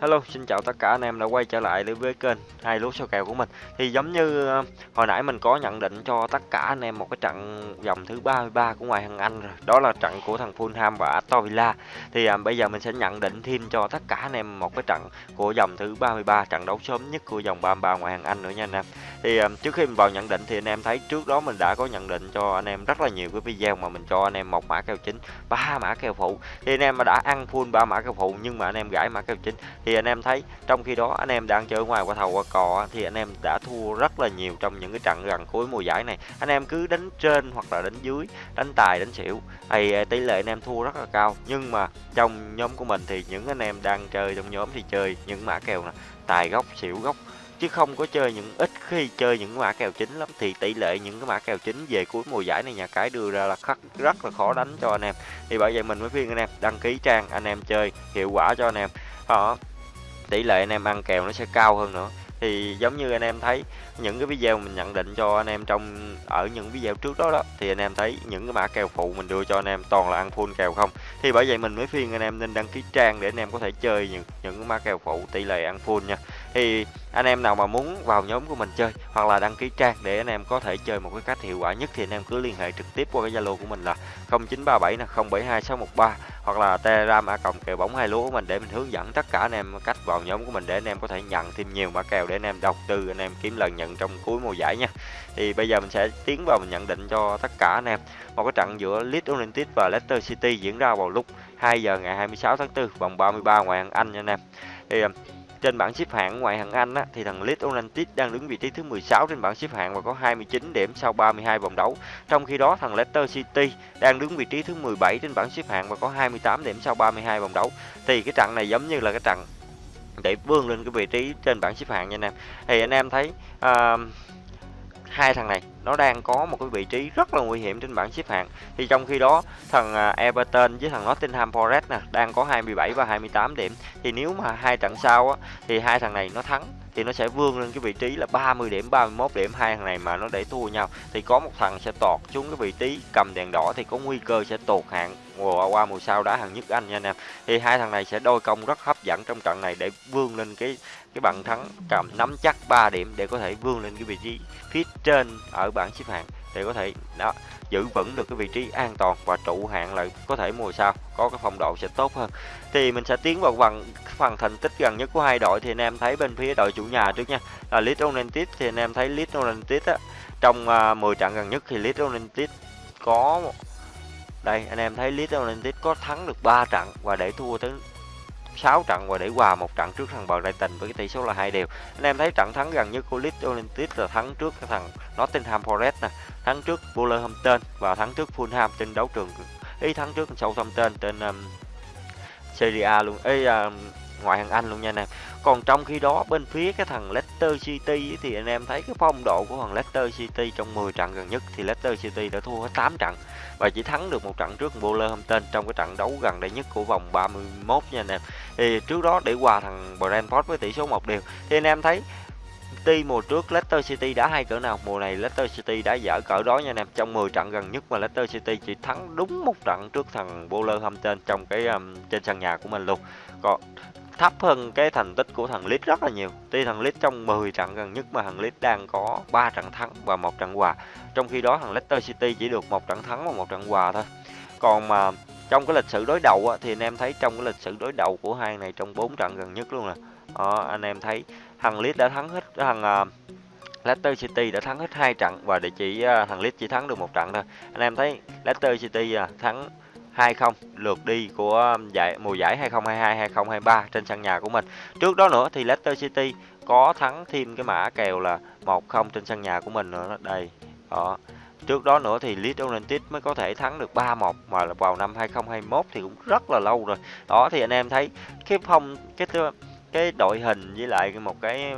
Hello, xin chào tất cả anh em đã quay trở lại với kênh hai lúa số kèo của mình. Thì giống như ờ, hồi nãy mình có nhận định cho tất cả anh em một cái trận vòng thứ 33 của ngoại hạng Anh rồi. Đó là trận của thằng Fulham và Aston Villa. Thì à, bây giờ mình sẽ nhận định thêm cho tất cả anh em một cái trận của vòng thứ 33, trận đấu sớm nhất của vòng 33 ngoại hạng Anh nữa nha anh em. Thì um, trước khi mình vào nhận định thì anh em thấy trước đó mình đã có nhận định cho anh em rất là nhiều cái video mà mình cho anh em một mã kèo chính, ba mã kèo phụ. Thì anh em mà đã ăn full ba mã kèo phụ nhưng mà anh em gãi mã kèo chính thì anh em thấy trong khi đó anh em đang chơi ngoài qua thầu qua cò thì anh em đã thua rất là nhiều trong những cái trận gần cuối mùa giải này anh em cứ đánh trên hoặc là đánh dưới đánh tài đánh xỉu thì tỷ lệ anh em thua rất là cao nhưng mà trong nhóm của mình thì những anh em đang chơi trong nhóm thì chơi những mã kèo này tài gốc xỉu gốc chứ không có chơi những, ít khi chơi những mã kèo chính lắm. Thì tỷ lệ những cái mã kèo chính về cuối mùa giải này nhà cái đưa ra là khắc, rất là khó đánh cho anh em. Thì bởi vậy mình mới khuyên anh em, đăng ký trang anh em chơi, hiệu quả cho anh em. Đó. Tỷ lệ anh em ăn kèo nó sẽ cao hơn nữa. Thì giống như anh em thấy những cái video mình nhận định cho anh em trong, ở những video trước đó đó, thì anh em thấy những cái mã kèo phụ mình đưa cho anh em toàn là ăn full kèo không? Thì bởi vậy mình mới khuyên anh em nên đăng ký trang để anh em có thể chơi những những cái mã kèo phụ tỷ lệ ăn full nha thì anh em nào mà muốn vào nhóm của mình chơi hoặc là đăng ký trang để anh em có thể chơi một cái cách hiệu quả nhất thì anh em cứ liên hệ trực tiếp qua cái zalo của mình là 0937 là 072613 hoặc là telegram a cộng kèo bóng hai lúa của mình để mình hướng dẫn tất cả anh em cách vào nhóm của mình để anh em có thể nhận thêm nhiều mã kèo để anh em đầu tư, anh em kiếm lần nhận trong cuối mùa giải nha. Thì bây giờ mình sẽ tiến vào mình nhận định cho tất cả anh em. Một cái trận giữa Leeds United và Leicester City diễn ra vào lúc 2 giờ ngày 26 tháng 4 vòng 33 ngoại hạng Anh nha anh em. Thì trên bảng xếp hạng ngoại hạng Anh á, thì thằng Leeds United đang đứng vị trí thứ 16 trên bảng xếp hạng và có 29 điểm sau 32 vòng đấu. Trong khi đó thằng Leicester City đang đứng vị trí thứ 17 trên bảng xếp hạng và có 28 điểm sau 32 vòng đấu. Thì cái trận này giống như là cái trận để vươn lên cái vị trí trên bảng xếp hạng nha anh em. Thì anh em thấy uh, hai thằng này nó đang có một cái vị trí rất là nguy hiểm trên bảng xếp hạng. Thì trong khi đó thằng à, Everton với thằng Nottingham Forest nè đang có 27 và 28 điểm. Thì nếu mà hai trận sau á, thì hai thằng này nó thắng thì nó sẽ vươn lên cái vị trí là 30 điểm 31 điểm, hai thằng này mà nó để thua nhau. Thì có một thằng sẽ tọt xuống cái vị trí cầm đèn đỏ thì có nguy cơ sẽ tụt hạng mùa qua mùa sau đá hàng nhất Anh nha anh em. Thì hai thằng này sẽ đôi công rất hấp dẫn trong trận này để vươn lên cái cái bàn thắng cầm nắm chắc 3 điểm để có thể vươn lên cái vị trí phía trên ở bảng xếp hạng để có thể đó giữ vững được cái vị trí an toàn và trụ hạng lại có thể mùa sau có cái phong độ sẽ tốt hơn. Thì mình sẽ tiến vào phần phần thành tích gần nhất của hai đội thì anh em thấy bên phía đội chủ nhà trước nha là Leeds United. Thì anh em thấy Leeds United á trong à, uh, 10 trận gần nhất thì Leeds United có đây anh em thấy Leeds United có thắng được 3 trận và để thua tới 6 trận và để hòa một trận trước thằng Brighton với cái tỷ số là hai đều. Anh em thấy trận thắng gần nhất của Leeds United là thắng trước cái thằng Nottingham Forest nè, thắng trước Wolverhampton và thắng trước Fulham trên đấu trường ý thắng trước Southampton trên um, Serie A luôn. Ê um, ngoại hạng Anh luôn nha anh em. Còn trong khi đó bên phía cái thằng Leicester City thì anh em thấy cái phong độ của thằng Leicester City trong 10 trận gần nhất thì Leicester City đã thua hết 8 trận và chỉ thắng được một trận trước Wolverhampton trong cái trận đấu gần đây nhất của vòng 31 nha anh em. Thì trước đó để hòa thằng Brentford với tỷ số một điều thì anh em thấy City mùa trước Leicester City đã hay cỡ nào mùa này Leicester City đã dở cỡ đó nha anh em trong 10 trận gần nhất mà Leicester City chỉ thắng đúng một trận trước thằng Wolverhampton trong cái um, trên sân nhà của mình luôn còn thấp hơn cái thành tích của thằng Leeds rất là nhiều. Tuy thằng Leeds trong 10 trận gần nhất mà thằng Leeds đang có 3 trận thắng và một trận hòa. Trong khi đó thằng Leicester City chỉ được một trận thắng và một trận hòa thôi. Còn mà trong cái lịch sử đối đầu á, thì anh em thấy trong cái lịch sử đối đầu của hai này trong 4 trận gần nhất luôn nè. À, anh em thấy thằng Leeds đã thắng hết thằng uh, Leicester City đã thắng hết hai trận và để chỉ uh, thằng Leeds chỉ thắng được một trận thôi. Anh em thấy Leicester City uh, thắng 2-0 lượt đi của um, giải, mùa giải 2022-2023 trên sân nhà của mình. Trước đó nữa thì Leicester City có thắng thêm cái mã kèo là 1-0 trên sân nhà của mình nữa đây. Đó. Trước đó nữa thì Leeds United mới có thể thắng được 3-1 mà vào năm 2021 thì cũng rất là lâu rồi. Đó, thì anh em thấy cái phong, cái cái đội hình với lại một cái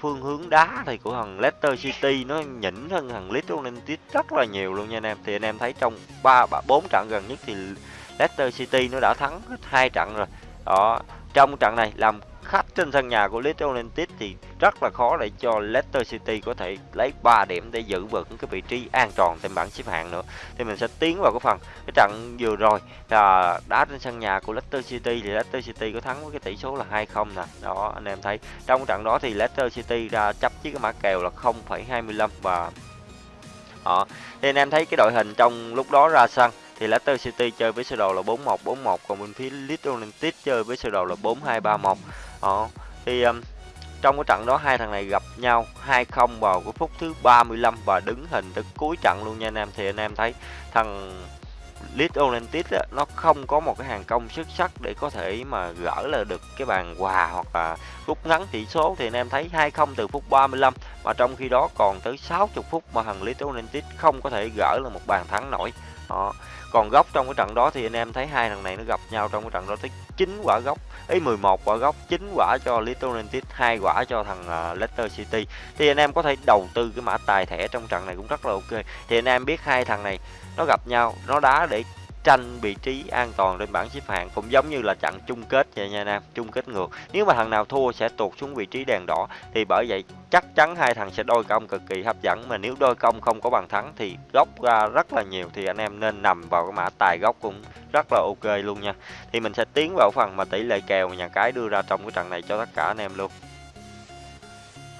phương hướng đá thì của thằng Leicester City nó nhỉnh hơn thằng Leeds United rất là nhiều luôn nha anh em. Thì anh em thấy trong ba, bốn trận gần nhất thì Leicester City nó đã thắng hết hai trận rồi. Đó, trong trận này làm trên sân nhà của Leeds United thì rất là khó để cho Leicester City có thể lấy 3 điểm để giữ vững cái vị trí an toàn trên bảng xếp hạng nữa. Thì mình sẽ tiến vào cái phần cái trận vừa rồi. Là đá trên sân nhà của Leicester City thì Leicester City có thắng với cái tỷ số là 2-0 nè. Đó anh em thấy. Trong trận đó thì Leicester City ra chấp với cái mã kèo là 0,25 và đó. Thì anh em thấy cái đội hình trong lúc đó ra sân thì Leicester City chơi với sơ đồ là 4141 còn bên phía Leeds United chơi với sơ đồ là 4231 đó thì um, trong cái trận đó hai thằng này gặp nhau 2-0 vào cái phút thứ 35 và đứng hình tới cuối trận luôn nha anh em. Thì anh em thấy thằng Leeds United á, nó không có một cái hàng công xuất sắc để có thể mà gỡ là được cái bàn hòa hoặc là rút ngắn tỷ số. Thì anh em thấy 2-0 từ phút 35 mà trong khi đó còn tới 60 phút mà thằng Leeds United không có thể gỡ là một bàn thắng nổi đó. còn góc trong cái trận đó thì anh em thấy hai thằng này nó gặp nhau trong cái trận đó tới 9 quả góc ý 11 quả góc 9 quả cho Little United hai quả cho thằng uh, Leicester City thì anh em có thể đầu tư cái mã tài thẻ trong trận này cũng rất là ok thì anh em biết hai thằng này nó gặp nhau nó đá để tranh vị trí an toàn trên bảng xếp hạng cũng giống như là trận chung kết vậy nha Nam, chung kết ngược. Nếu mà thằng nào thua sẽ tụt xuống vị trí đèn đỏ, thì bởi vậy chắc chắn hai thằng sẽ đôi công cực kỳ hấp dẫn. Mà nếu đôi công không có bàn thắng thì góc ra rất là nhiều, thì anh em nên nằm vào cái mã tài góc cũng rất là ok luôn nha. Thì mình sẽ tiến vào phần mà tỷ lệ kèo nhà cái đưa ra trong cái trận này cho tất cả anh em luôn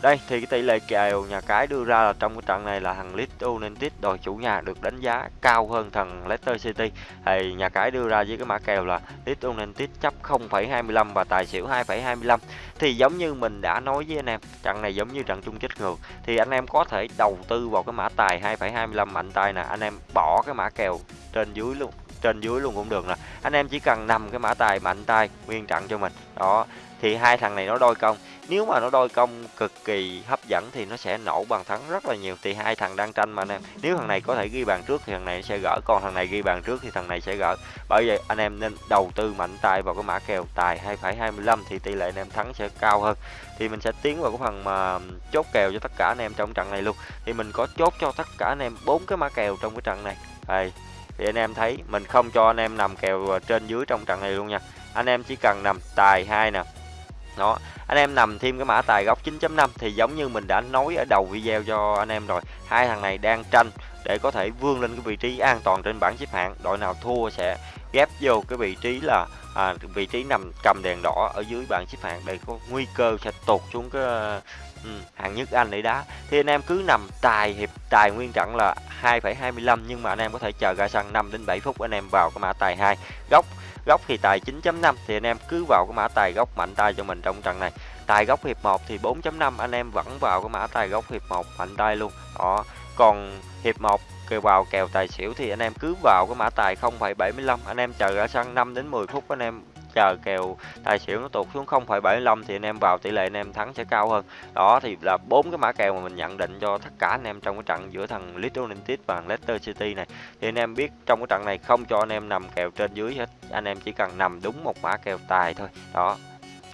đây thì cái tỷ lệ kèo nhà cái đưa ra là trong cái trận này là thằng Leeds United đội chủ nhà được đánh giá cao hơn thằng Leicester City. Thì nhà cái đưa ra với cái mã kèo là Leeds United chấp 0,25 và tài xỉu 2,25. Thì giống như mình đã nói với anh em, trận này giống như trận chung kết ngược thì anh em có thể đầu tư vào cái mã tài 2,25 mạnh tay nè, anh em bỏ cái mã kèo trên dưới luôn trên dưới luôn cũng được nè anh em chỉ cần nằm cái mã tài mạnh tay nguyên trận cho mình đó thì hai thằng này nó đôi công nếu mà nó đôi công cực kỳ hấp dẫn thì nó sẽ nổ bàn thắng rất là nhiều. Thì hai thằng đang tranh mà anh em. Nếu thằng này có thể ghi bàn trước thì thằng này sẽ gỡ. Còn thằng này ghi bàn trước thì thằng này sẽ gỡ. Bởi vậy anh em nên đầu tư mạnh tay vào cái mã kèo tài 2,25 thì tỷ lệ anh em thắng sẽ cao hơn. Thì mình sẽ tiến vào cái phần mà chốt kèo cho tất cả anh em trong trận này luôn. Thì mình có chốt cho tất cả anh em bốn cái mã kèo trong cái trận này. Đây. Thì anh em thấy mình không cho anh em nằm kèo trên dưới trong trận này luôn nha. Anh em chỉ cần nằm tài hai nè đó anh em nằm thêm cái mã tài góc 9.5 thì giống như mình đã nói ở đầu video cho anh em rồi. Hai thằng này đang tranh để có thể vươn lên cái vị trí an toàn trên bảng xếp hạng. Đội nào thua sẽ ghép vô cái vị trí là à, vị trí nằm cầm đèn đỏ ở dưới bảng xếp hạng. Để có nguy cơ sẽ tụt xuống cái ừ, hạng nhất Anh để đá. Thì anh em cứ nằm tài hiệp tài nguyên trận là 2,25 nhưng mà anh em có thể chờ ra sân 5 đến 7 phút anh em vào cái mã tài 2 góc góc thì tài 9.5 thì anh em cứ vào cái mã tài góc mạnh tay cho mình trong trận này. Tài góc hiệp 1 thì 4.5 anh em vẫn vào cái mã tài góc hiệp 1 mạnh tay luôn. Đó còn hiệp 1 kêu vào kèo tài xỉu thì anh em cứ vào cái mã tài 0,75 anh em chờ ra sân 5 đến 10 phút anh em chờ kèo tài xỉu nó tụt xuống 0,75 thì anh em vào tỷ lệ anh em thắng sẽ cao hơn. Đó thì là bốn cái mã kèo mà mình nhận định cho tất cả anh em trong cái trận giữa thằng Little United và Leicester City này. Thì anh em biết trong cái trận này không cho anh em nằm kèo trên dưới hết. Anh em chỉ cần nằm đúng một mã kèo tài thôi. Đó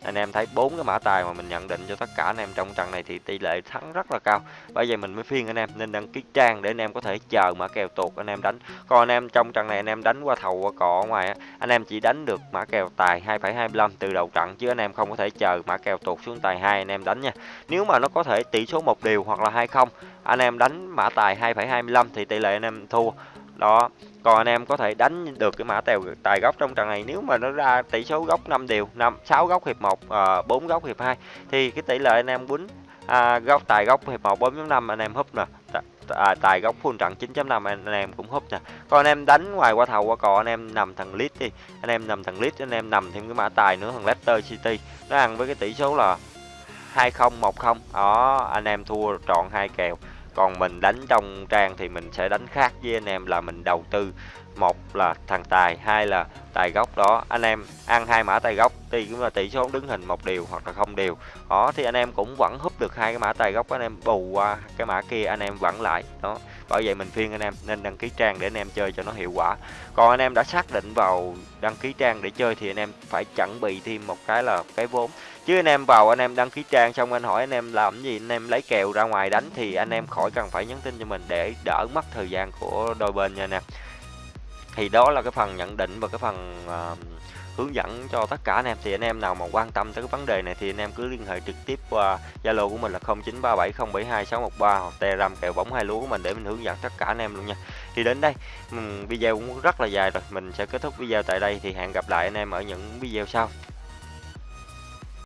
anh em thấy bốn cái mã tài mà mình nhận định cho tất cả anh em trong trận này thì tỷ lệ thắng rất là cao bởi vậy mình mới phiên anh em nên đăng ký trang để anh em có thể chờ mã kèo tuột anh em đánh còn anh em trong trận này anh em đánh qua thầu qua cỏ ngoài anh em chỉ đánh được mã kèo tài 2,25 từ đầu trận chứ anh em không có thể chờ mã kèo tuột xuống tài hai anh em đánh nha nếu mà nó có thể tỷ số một điều hoặc là hai không anh em đánh mã tài 2,25 thì tỷ lệ anh em thua đó còn anh em có thể đánh được cái mã tèo tài góc trong trận này. Nếu mà nó ra tỷ số góc 5 đều 5 6 góc hiệp 1 à, 4 góc hiệp 2 thì cái tỷ lệ anh em quýnh à, góc tài góc hiệp 1 4.5 anh em húp nè. À, tài góc full trận 9.5 anh, anh em cũng húp nè. Còn anh em đánh ngoài qua thầu qua cò anh em nằm thằng lít đi. Anh em nằm thằng lít anh em nằm thêm cái mã tài nữa thằng Leicester City. Nó ăn với cái tỷ số là 2010 đó anh em thua trọn hai kèo còn mình đánh trong trang thì mình sẽ đánh khác với anh em là mình đầu tư. Một là thằng tài, hai là tài gốc đó. Anh em ăn hai mã tài gốc thì cũng là tỷ số đứng hình một điều hoặc là không điều. Đó, thì anh em cũng vẫn húp được hai cái mã tài gốc, anh em bù qua cái mã kia, anh em vẫn lại. Đó, bởi vậy mình phiên anh em nên đăng ký trang để anh em chơi cho nó hiệu quả. Còn anh em đã xác định vào đăng ký trang để chơi thì anh em phải chuẩn bị thêm một cái là cái vốn chứ anh em vào anh em đăng ký trang xong anh hỏi anh em làm gì anh em lấy kèo ra ngoài đánh thì anh em khỏi cần phải nhắn tin cho mình để đỡ mất thời gian của đôi bên nha nè thì đó là cái phần nhận định và cái phần uh, hướng dẫn cho tất cả anh em thì anh em nào mà quan tâm tới cái vấn đề này thì anh em cứ liên hệ trực tiếp qua Zalo của mình là 0937072613 hoặc Telegram kèo bóng hai lúa của mình để mình hướng dẫn tất cả anh em luôn nha. Thì đến đây video cũng rất là dài rồi, mình sẽ kết thúc video tại đây thì hẹn gặp lại anh em ở những video sau.